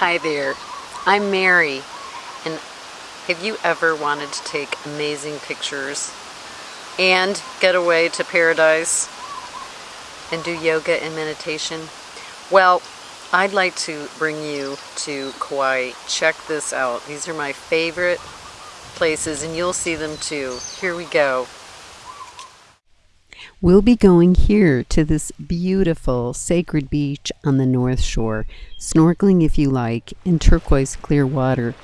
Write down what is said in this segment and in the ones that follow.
Hi there, I'm Mary, and have you ever wanted to take amazing pictures and get away to paradise and do yoga and meditation? Well, I'd like to bring you to Kauai. Check this out. These are my favorite places and you'll see them too. Here we go. We'll be going here to this beautiful sacred beach on the North Shore, snorkeling if you like, in turquoise clear water.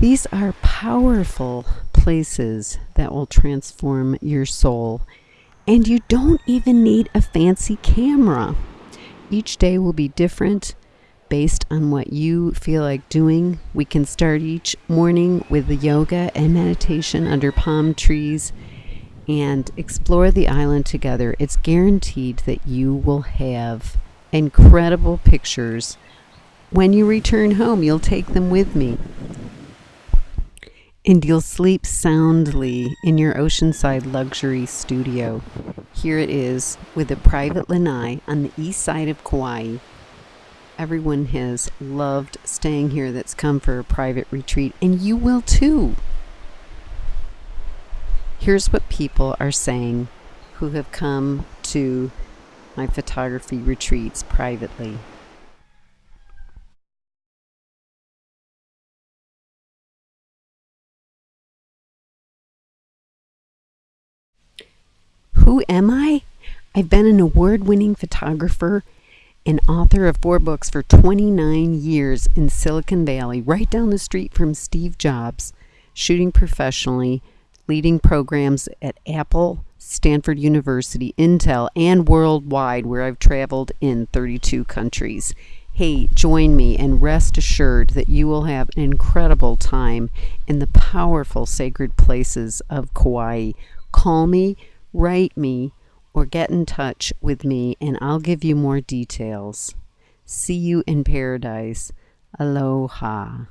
These are powerful places that will transform your soul, and you don't even need a fancy camera. Each day will be different based on what you feel like doing. We can start each morning with the yoga and meditation under palm trees and explore the island together, it's guaranteed that you will have incredible pictures. When you return home, you'll take them with me. And you'll sleep soundly in your oceanside luxury studio. Here it is with a private lanai on the east side of Kauai. Everyone has loved staying here that's come for a private retreat, and you will too. Here's what people are saying who have come to my photography retreats privately. Who am I? I've been an award winning photographer and author of four books for 29 years in Silicon Valley, right down the street from Steve Jobs, shooting professionally leading programs at Apple, Stanford University, Intel, and worldwide, where I've traveled in 32 countries. Hey, join me and rest assured that you will have an incredible time in the powerful sacred places of Kauai. Call me, write me, or get in touch with me, and I'll give you more details. See you in paradise. Aloha.